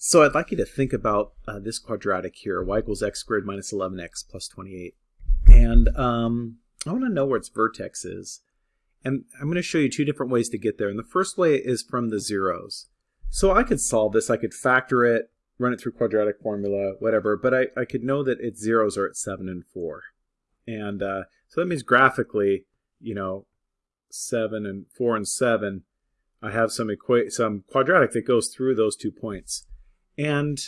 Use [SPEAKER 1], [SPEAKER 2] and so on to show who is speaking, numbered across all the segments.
[SPEAKER 1] So I'd like you to think about uh, this quadratic here, y equals x squared minus 11x plus 28. And um, I want to know where its vertex is. And I'm going to show you two different ways to get there. And the first way is from the zeros. So I could solve this. I could factor it, run it through quadratic formula, whatever. But I, I could know that its zeros are at 7 and 4. And uh, so that means graphically, you know, 7 and 4 and 7, I have some, some quadratic that goes through those two points. And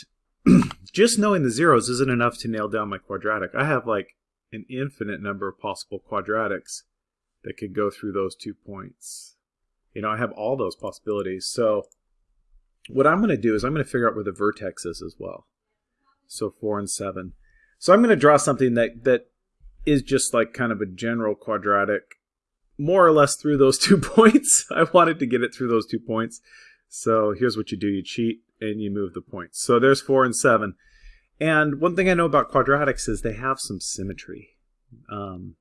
[SPEAKER 1] just knowing the zeros isn't enough to nail down my quadratic. I have like an infinite number of possible quadratics that could go through those two points. You know, I have all those possibilities. So what I'm going to do is I'm going to figure out where the vertex is as well. So 4 and 7. So I'm going to draw something that, that is just like kind of a general quadratic, more or less through those two points. I wanted to get it through those two points. So here's what you do. You cheat and you move the points. So there's 4 and 7. And one thing I know about quadratics is they have some symmetry. Um,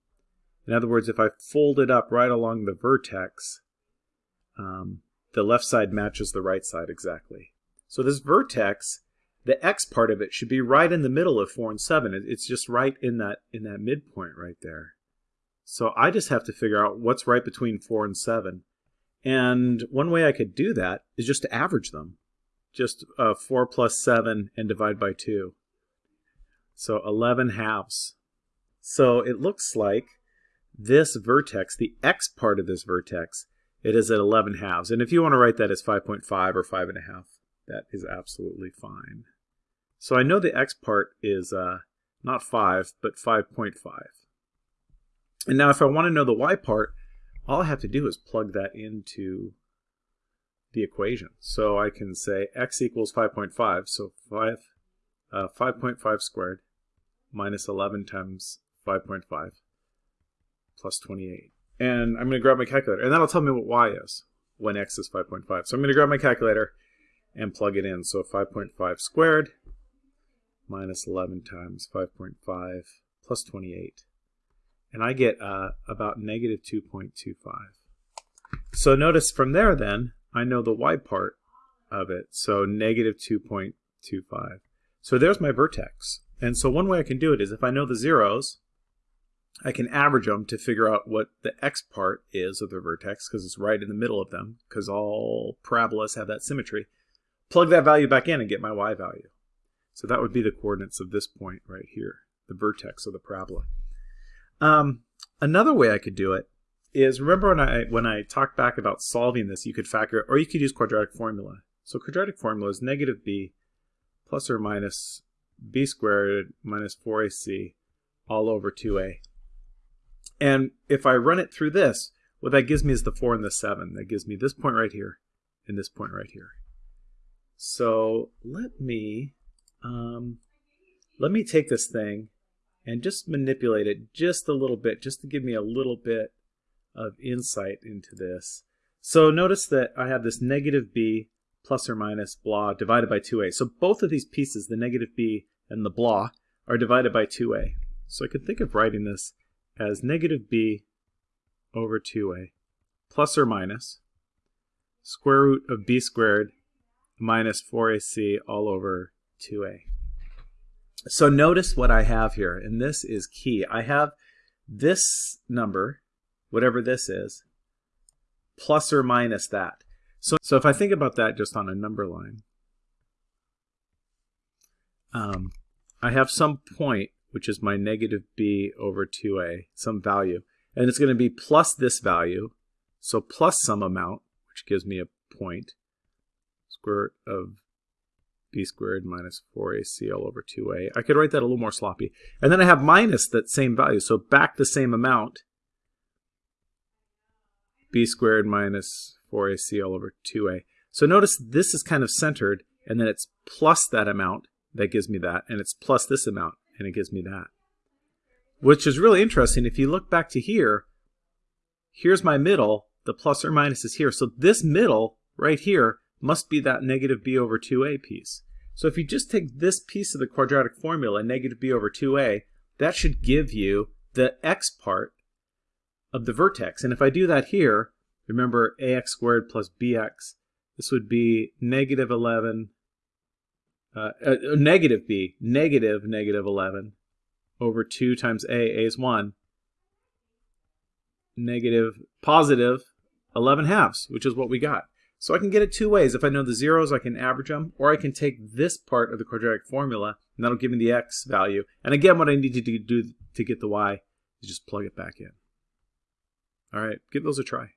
[SPEAKER 1] in other words, if I fold it up right along the vertex, um, the left side matches the right side exactly. So this vertex, the x part of it should be right in the middle of 4 and 7. It's just right in that, in that midpoint right there. So I just have to figure out what's right between 4 and 7. And one way I could do that is just to average them. Just uh, 4 plus 7 and divide by 2. So 11 halves. So it looks like this vertex, the x part of this vertex, it is at 11 halves. And if you want to write that as 5.5 or 5.5, that is absolutely fine. So I know the x part is uh, not 5, but 5.5. And now if I want to know the y part, all I have to do is plug that into the equation. So I can say x equals 5.5, so 5, uh, 5.5 squared minus 11 times 5.5 plus 28. And I'm going to grab my calculator, and that'll tell me what y is when x is 5.5. So I'm going to grab my calculator and plug it in. So 5.5 squared minus 11 times 5.5 plus 28 and I get uh, about negative 2.25. So notice from there then, I know the y part of it, so negative 2.25. So there's my vertex. And so one way I can do it is if I know the zeros, I can average them to figure out what the x part is of the vertex, because it's right in the middle of them, because all parabolas have that symmetry. Plug that value back in and get my y value. So that would be the coordinates of this point right here, the vertex of the parabola. Um, another way I could do it is remember when I when I talked back about solving this, you could factor or you could use quadratic formula. So quadratic formula is negative b plus or minus b squared minus 4ac all over 2a. And if I run it through this, what that gives me is the 4 and the 7. That gives me this point right here and this point right here. So let me um, let me take this thing and just manipulate it just a little bit, just to give me a little bit of insight into this. So notice that I have this negative b plus or minus blah divided by 2a. So both of these pieces, the negative b and the blah, are divided by 2a. So I could think of writing this as negative b over 2a plus or minus square root of b squared minus 4ac all over 2a. So notice what I have here, and this is key. I have this number, whatever this is, plus or minus that. So, so if I think about that just on a number line, um, I have some point, which is my negative b over 2a, some value, and it's going to be plus this value, so plus some amount, which gives me a point, square root of b squared minus 4ac all over 2a. I could write that a little more sloppy. And then I have minus that same value, so back the same amount, b squared minus 4ac all over 2a. So notice this is kind of centered, and then it's plus that amount that gives me that, and it's plus this amount, and it gives me that. Which is really interesting. If you look back to here, here's my middle, the plus or minus is here. So this middle right here must be that negative b over 2a piece. So if you just take this piece of the quadratic formula, negative b over 2a, that should give you the x part of the vertex. And if I do that here, remember ax squared plus bx, this would be negative 11 uh, uh, negative b, negative negative 11 over 2 times a, a is 1, negative positive 11 halves, which is what we got. So I can get it two ways. If I know the zeros, I can average them, or I can take this part of the quadratic formula, and that'll give me the x value. And again, what I need to do to get the y is just plug it back in. All right, give those a try.